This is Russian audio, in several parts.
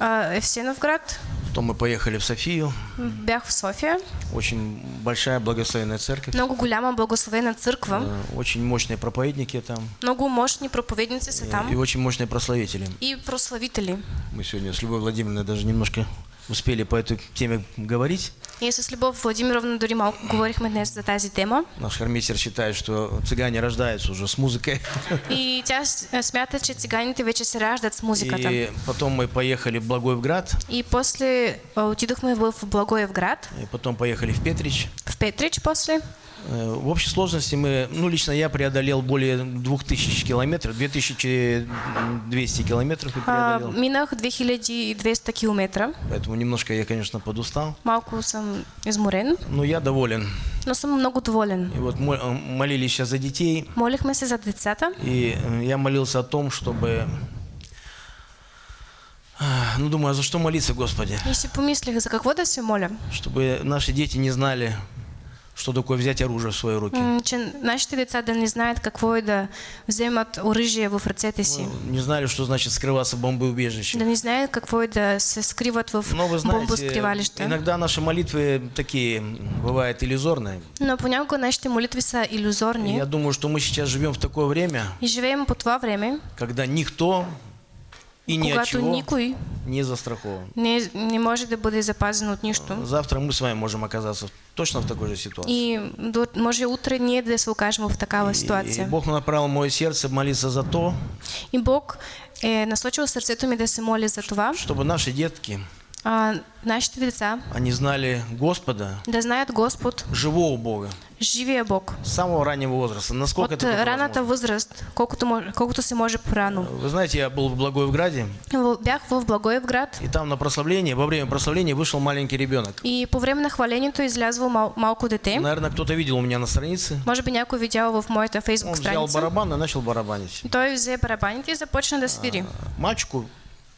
А, Евсеновград, Потом мы поехали в Софию. бях в София. Очень большая благословенная церковь. Много голяма благословена църква. Э, Очень мощные проповедники там. Много мощни проповедници са И там. очень мощные прославители. И прославители. Мы сегодня с Любовью Владимировной даже немножко успели по этой теме говорить. Ние с Любов Владимировна дори малко говорихме днес за тази тема. Наш хормейстер считает, что цыгане рождаются уже с музыкой. И тя с- е, смята, че циганите вече се раждат с музиката. И потом мы поехали в Благоевград, И после отидохме в Благоевград, и потом поехали в Петрич. в Петрич после. Э, В общей сложности мы, ну лично я преодолел более 2000 километров, 2200 километров и А, преодолел. минах 2200 километра. Поэтому немножко я, конечно, подустал. Малко съм изморен, Но я доволен. но съм много доволен. И вот э, молились сейчас за детей, Молихме се за децата. и э, я молился о том, чтобы... Ну, думаю, а за что молиться, Господи? И си помислих, за какво да се моля? Чтобы наши дети не знали, что такое взять оружие в свои руки. Че нашите деца да не знаят какво е да вземат оръжие в ръцете си. Не знали, что значит скрываться в бомбоубежище. Да не знаят какво е да се скриват в Но вы знаете, бомбоскривалища. иногда наши молитвы такие, бывают иллюзорные. Но понякога нашите молитви са И иллюзорни. я думаю, что мы сейчас живем в такое время, И живеем по това време, когда никто и ни от чего никой не застрахован. не, не може да бъде запазен от нищо. Завтра мы с вами можем оказаться точно в такой же ситуации. И до, може утре ние да се окажем в такава И ситуация. Бог направил мое сердце молиться за то, И Бог е насочил сърцето ми да се моля за това, чтобы наши детки, а, деца они знали Господа, да знаят Господ, живого Бога, живия Бог. с самого раннего возраста, насколько От это только раната возможно. възраст, колкото, мож- колкото се може по-рано. Вы знаете, я был в Благоевграде, Бях в Благоевград и там на прославлении, во время прославления вышел маленький ребенок. и по време на хвалението е излязвало мал, малко дете. Наверное, кто-то видел у меня на странице. Може би някой видял в Он фейсбук взял страница. барабан и начал барабанить. Той взе барабаните и започна да свири. Мальчику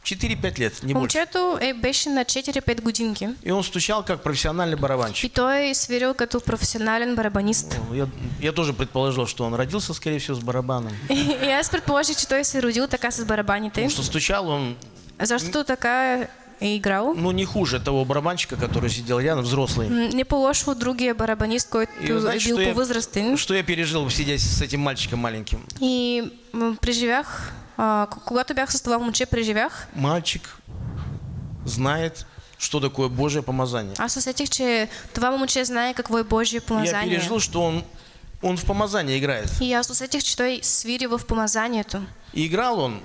4-5 лет, не больше. Момчето е, беше на 4-5 годинки. И он стучал как профессиональный И барабанщик. той е свирил като професионален барабанист. Я, я тоже предположил, что он родился, скорее всего, с барабаном. И аз предположих, че той се родил така с барабаните, Потому что стучал он, защото така е играл. ну, не хуже того барабанщика, который сидел рядом, взрослый. Не по-лошо от другия барабанист, който И вы знаете, е бил что я, что я пережил, сидя с этим мальчиком маленьким? И м, преживях, а, когато бях с това момче, преживях, Мальчик знает, что такое Божье помазание. аз усетих, че това момче знае какво е Божие Я помазание. пережил, что он, он в помазании играет. И аз усетих, че той свири в помазанието. И играл он,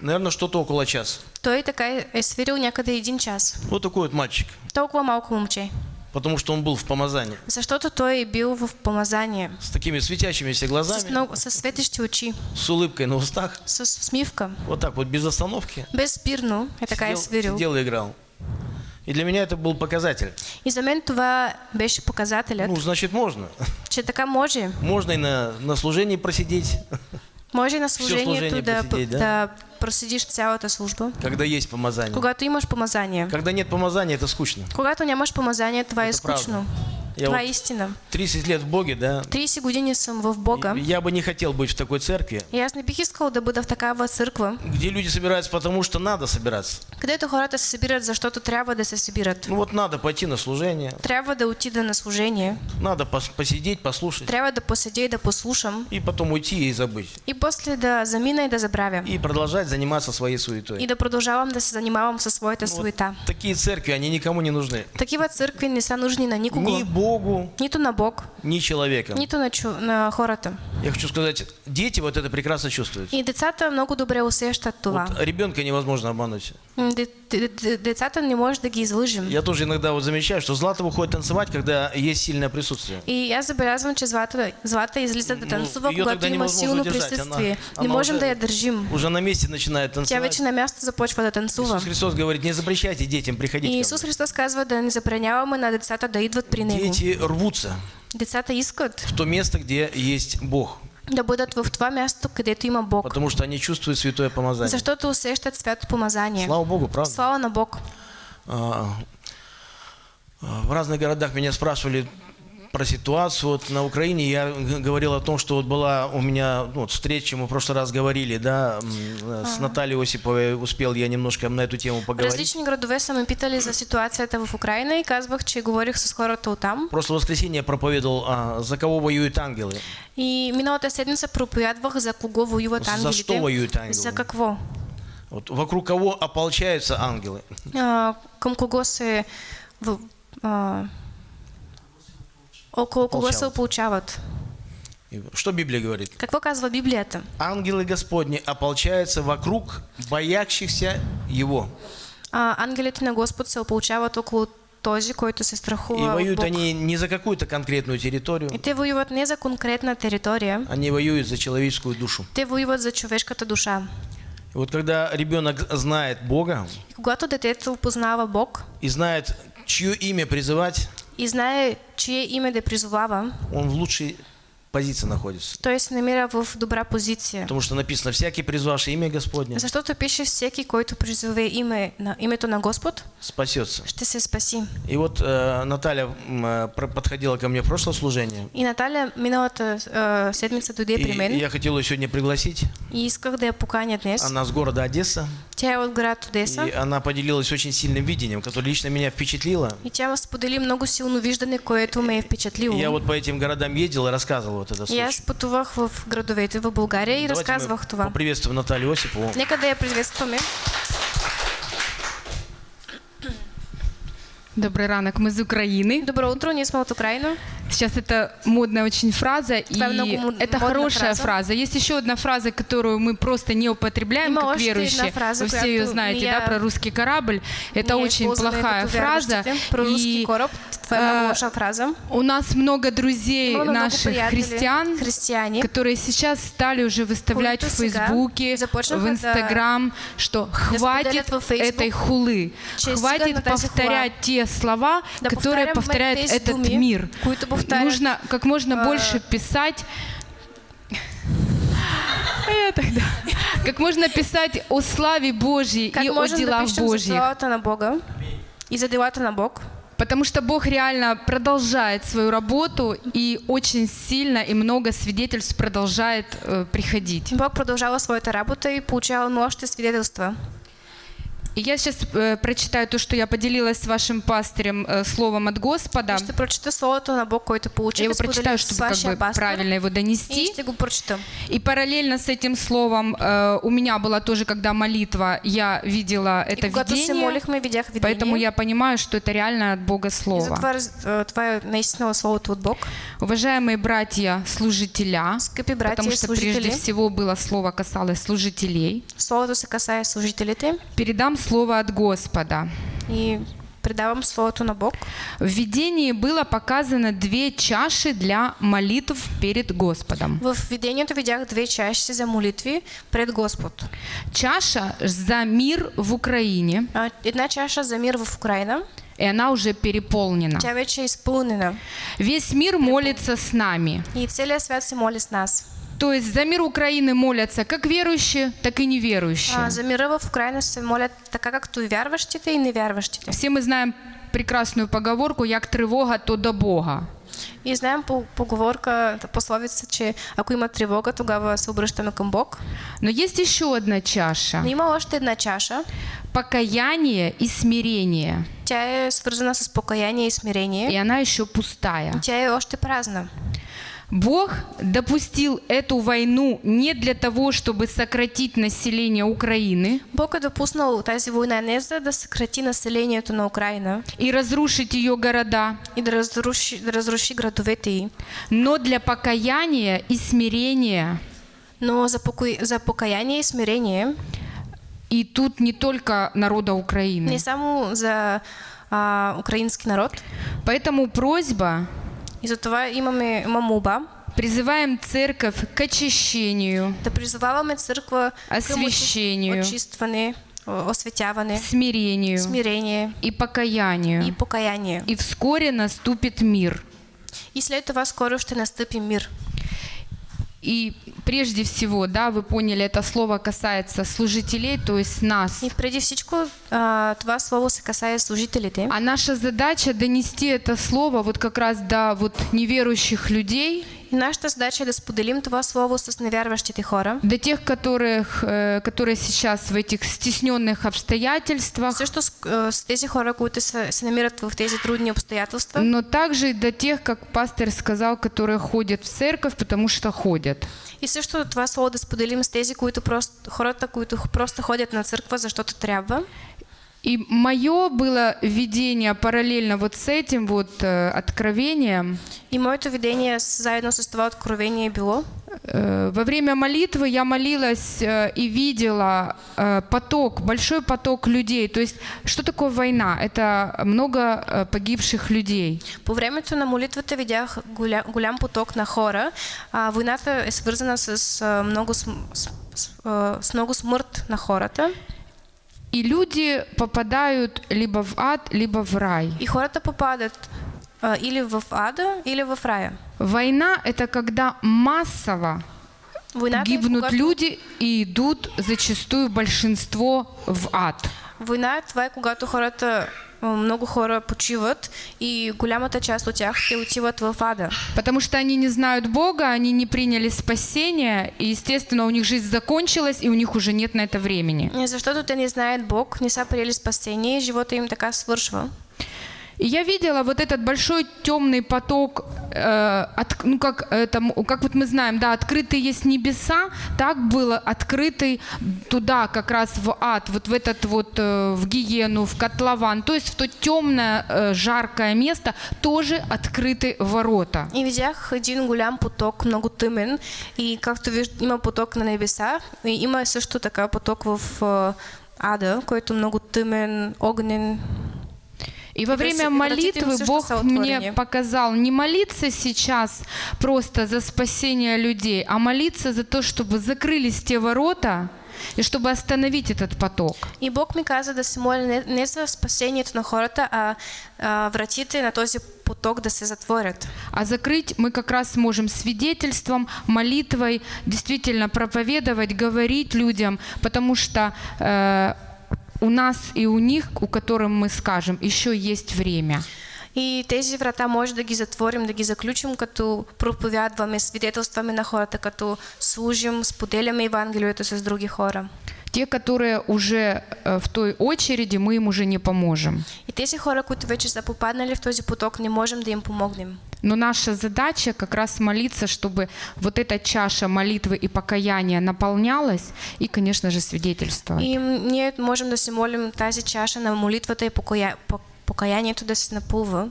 наверное, что-то около часа. Той така е е свирил някъде един час. Вот такой вот мальчик. Толкова малко момче. Потому что он был в помазании. Защото той е бил в помазание. С такими светящимися глазами, много, с светещи очи, с улыбкой на устах. с усмивка. Вот так вот, без остановки. Безспирно е така е сидел, свирил. сидел и играл. И для меня это был показатель. И за мен това беше показателят, Ну, значит, можно. че така може. Можно и на, на служении просидеть, Може на служение служението да, просидеть, да? да проседиш цялата служба. когда есть помазание. Когато имаш помазание. Когда нет помазания, это скучно. Когато нямаш помазание, това е Это правда. Я това вот истина. 30 лет в Боге, да. 30 години съм в Бога. Я бы не хотел быть в такой церкви, аз не бих искал да бъда в такава църква, где люди собираются потому, что надо собираться. където хората се събират, защото трябва да се събират. Ну вот надо пойти на служение, Трябва да отида на служение, надо пос- посидеть, послушать, трябва да поседя и да послушам и потом уйти и забыть. и после да замина и да забравя. И продолжать заниматься своей суетой. И да продължавам да се занимавам със своята Ну, вот суета. такие церкви, они никому не нужны. Такива църкви не са нужни на никого. Ни Богу, Нито на Бог, ни человеком. нито на, чу... на хората. Я хочу сказать, дети вот это прекрасно чувствуют. И децата много добре усещат това. Вот ребенка невозможно обмануть. Децата не може да ги излъжем. Я тоже иногда вот замечаю, что Злата выходит танцевать, когда есть сильное присутствие. И аз забелязвам, че Злата, Злата излиза да Ну, танцува, ее когато има силно присъствие. Она- Не она можем уже- да я държим. Уже на месте начинает Тя танцевать. вече на място започва да танцува. Иисус Христос говорит, не запрещайте детям приходить И ко Исус мне. Христос казва да не забраняваме на децата да идват при Него. Дети рвутся Децата искат в то место, где есть Бог, да бъдат в това място, където има Бог. потому что они чувствуют святое помазание. Защото усещат свято помазание. Слава Богу, правда? Слава на Бог. А, а, В разных городах меня спрашивали, про ситуацию вот на Украине. Я говорил о том, что вот была у меня ну, вот встреча, мы в прошлый раз говорили, да, э, с Натальей Осиповой успел я немножко на эту тему поговорить. Различни градове са ме питали за ситуацията в Украина и казвах, че говорих с хората оттам. В прошлое воскресенье я проповедовал, а, за кого воюют ангелы. И миналата седмица проповядвах за кого воюват За ангелите. что воюют ангелы? За какво? Вот вокруг кого ополчаются ангелы. А, кого се... В, а, около ополчават? И Что Библия говорит? Какво казва Библията? Ангелы Господни ополчаются вокруг боящихся Его. А, ангелите на Господ се ополчават около този, който се И страхува от воюют Бог. они не за какую-то конкретную территорию, И те воюват не за конкретна територия, они воюют за человеческую душу. те воюват за човешката душа. И вот когда ребенок знает Бога И когато детето познава Бог и знает, чье имя призывать, и знае, чие име да призовава, он в лучшей позиции находится. той се намира в добра позиция. Потому что написано, всякий призвавший имя Господне Защото пише всеки, който призове име на името на Господ, спасется. ще се спаси. И вот э, Наталья э, подходила ко мне в прошлое служение. И Наталя миналата е, седмица дойде при И я хотел ее сегодня пригласить. и исках да я поканя днес. Она с города Одесса. Тя е от град Одеса И она поделилась очень сильным видением, которое лично меня впечатлило. и тя сподели много силно виждане, което ме е впечатлило. Я вот по этим городам ездил и рассказывал вот это случай. пътувах в градовете в България и разказвах това. Поприветствуем Наталью Осипову. Нека да я приветстваме. Добрый ранок, мы из Украины. Добро утро, ние сме от Украина. Сейчас это модная очень фраза, и мод- это хорошая фраза. фраза. Есть еще одна фраза, которую мы просто не употребляем Има как верующие. фраза, Вы все ее знаете, да, про русский корабль. Это очень плохая фраза. Про руски И лоша фраза. у нас много друзей много наших христиан, християни, которые сейчас стали уже выставлять в Фейсбуке, в Инстаграм, что хватит этой хулы, хватит повторять те слова, которые повторяет этот мир. Нужно как можно а, больше писать. Я тогда. Как можно писать о славе Божьей как и о делах пишем за Божьих. славата на Бога и за делата на Бог. Потому что Бог реально продолжает свою работу и очень сильно и много свидетельств продолжает э, приходить. Бог продължава своята работа и получава още свидетелства. И я сейчас э, прочитаю то, что я поделилась с вашим пастырем э, словом от Господа. И ще прочета словото на Бог, който Я получих. его прочитаю, чтобы как бы пастор. правильно его И донести. ще го прочета. И параллельно с этим словом э, у меня была тоже, когда молитва, я видела И это видение, молихме, видях видение. поэтому я понимаю, что это реально от Бога И Слово. затова раз- е, това е наистина словото от Бог. Уважаемые братья, служителя, Скъпи братя потому и что служители, прежде всего было слово касалось служителей, словото се касае служителите передам слово от Господа. и предавам словото на Бог. В видении было показано две чаши для молитв перед Господом. В видението видях две чаши за молитви пред Господ. Чаша за мир в Украине, А, Една чаша за мир в Украина, и она уже переполнена. тя вече изпълнена. Весь мир молится с нами. И целият свят се моли с нас. То есть за мир Украины молятся как верующие, так и неверующие. А, за мира в Украина се молят така, както и вярващите, и невярващите. Все мы знаем прекрасную поговорку «Як тревога, то до Бога». И знаем по поговорка, пословица, че ако има тревога, тогава се обръщаме към Бог. Но есть еще одна чаша Но има още една чаша. – покаяние и смирение. Тя е свързана с покаяние и И смирение. она еще пустая. Тя е още празна. Бог допустил эту войну не для того, чтобы сократить население Украины Бог е допуснал тази война не за да съкрати населението на Украина и разрушить ее города, и да разруши, да разруши градовете но для покаяния и смирения. но за, покой, за покаяние и смирение И тут не только народа не Украины. само за а, украински народ. Поэтому просьба И затова имаме има молба Призываем церковь к очищению, да призоваваме църква към освящению, очистване, осветяване, смирению смирение и покаянию. и покаяние. И вскоре наступит мир. И след това скоро ще настъпи мир. И прежде всего, да, вы поняли, это слово касается служителей, то есть нас. И преди всичко, а, това слово се касае служителите. А наша задача донести это слово вот как раз до вот неверующих людей, И нашата задача да споделим това слово с невярващите хора. до тех, которых, э, которые сейчас в этих стесненных обстоятельствах, Също с, а, с тези хора, които се, се намират в тези трудни обстоятелства, но также и до тех, как пастор сказал, которые ходят в церковь, потому что ходят. И също това слово да споделим с тези, които просто, хората, които просто ходят на църква, защото трябва. И мое было видение параллельно вот с этим вот э, откровением. И моето видение заедно с това откровение било, Э, Во время молитвы я молилась э, и видела э, поток, большой поток людей. То есть, что такое война? Это много э, погибших людей. по времето на молитвата видях голям, голям поток на хора. А, войната е свързана с, а, много, с, с, а, с много смърт на хората. И люди попадают либо в ад, либо в рай. И хората попадат а, или в ада, или в рая. Война – это когда массово Войната е, гибнут когато, люди и идут зачастую большинство в ад. война е когато хората, много хора почиват и голямата част от тях те отиват в ада. Потому что они не знают Бога, они не приняли спасение, и, естественно, у них жизнь закончилась, и у них уже нет на это времени. Не, Защото те не знаят Бог, не са приели спасение и живота им така свършва. И я видела вот этот большой темный поток, э, от- ну как, это, как вот мы знаем, да, открытые есть небеса, так было открытый туда, как раз в ад, вот в этот вот, э, в гиену, в котлован, то есть в то темное, э, жаркое место тоже открыты ворота. И видях един голям поток, много тъмен и както виждате има поток на небеса и има също така поток в а, ада, който е много тъмен, огнен. И во время молитвы Бог мне показал не молиться сейчас просто за спасение людей, а молиться за то, чтобы закрылись те ворота и чтобы остановить этот поток. И Бог ми каза да се моля не, за спасението на хората, а, а вратите на този поток да се затворят. А закрыть мы как раз сможем свидетельством, молитвой, действительно проповедовать, говорить людям, потому что э, у нас и у них, у которым мы скажем, еще есть время. И тези врата може да ги затворим, да ги заключим, като проповядваме, свидетелстваме на хората, като служим, споделяме Евангелието с други хора. Те, которые уже э, в той очереди, мы им уже не поможем. И тези хора, които вече са попаднали в този поток, не можем да им помогнем. Но наша задача как раз молиться, чтобы вот эта чаша молитвы и покаяния наполнялась и, конечно же, свидетельствовать. И ние можем да се молим тази чаша на молитвата и покая... по- покаянието да се напълва.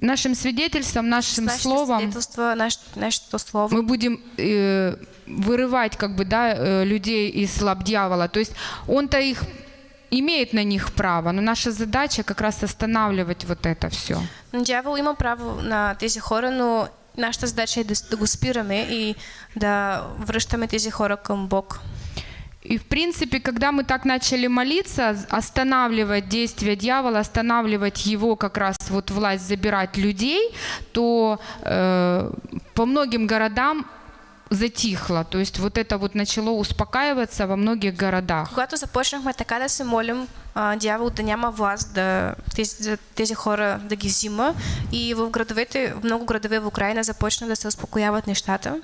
Нашим свидетельством, нашим нашите словом наш, нашето слово. мы будем э, вырывать как бы, да, э, людей из лап дьявола. То есть он-то их имеет на них право, но наша задача как раз останавливать вот это все. Дявол има право на тези хора, но нашата задача е да, да го спираме и да връщаме тези хора към Бог. И в принципе, когда мы так начали молиться, останавливать действия дьявола, останавливать его как раз вот власть забирать людей, то э, по многим городам затихло. То есть вот это вот начало успокаиваться во многих городах. Когато започнахме така да се молим, а, дявол да няма власт да тези, тези хора да ги взима и в градовете, в много градове в Украина започна да се успокояват нещата.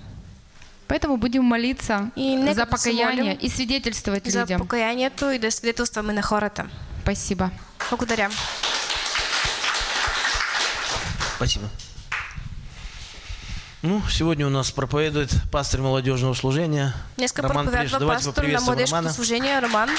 Поэтому будем молиться И за покаяние и свидетельствовать За людям. покаянието и да свидетелстваме на хората. Спасибо. Благодаря. Спасибо. Ну, сегодня у нас проповедует пастор молодежного служения Днеска Роман Приш. Давайте поприветствуем Романа. служение Роман.